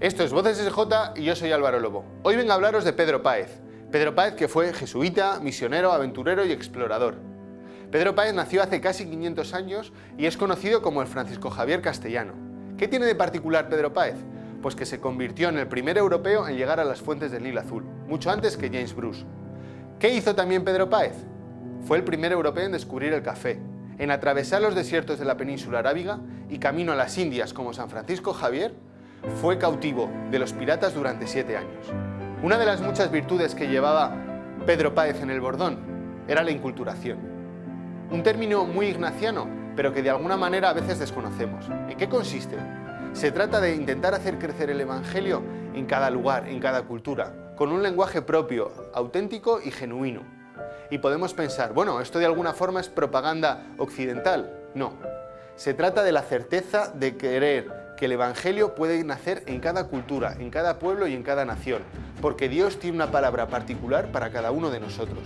Esto es Voces SJ y yo soy Álvaro Lobo. Hoy vengo a hablaros de Pedro Páez. Pedro Páez que fue jesuita, misionero, aventurero y explorador. Pedro Páez nació hace casi 500 años y es conocido como el Francisco Javier Castellano. ¿Qué tiene de particular Pedro Páez? Pues que se convirtió en el primer europeo en llegar a las fuentes del Nilo Azul, mucho antes que James Bruce. ¿Qué hizo también Pedro Páez? Fue el primer europeo en descubrir el café, en atravesar los desiertos de la península arábiga y camino a las Indias como San Francisco Javier, fue cautivo de los piratas durante siete años. Una de las muchas virtudes que llevaba Pedro Páez en el bordón era la inculturación. Un término muy ignaciano, pero que de alguna manera a veces desconocemos. ¿En qué consiste? Se trata de intentar hacer crecer el Evangelio en cada lugar, en cada cultura, con un lenguaje propio, auténtico y genuino. Y podemos pensar, bueno, ¿esto de alguna forma es propaganda occidental? No. Se trata de la certeza de querer que el Evangelio puede nacer en cada cultura, en cada pueblo y en cada nación, porque Dios tiene una palabra particular para cada uno de nosotros.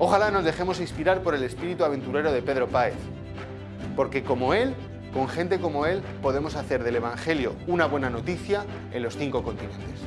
Ojalá nos dejemos inspirar por el espíritu aventurero de Pedro Páez, porque como él, con gente como él, podemos hacer del Evangelio una buena noticia en los cinco continentes.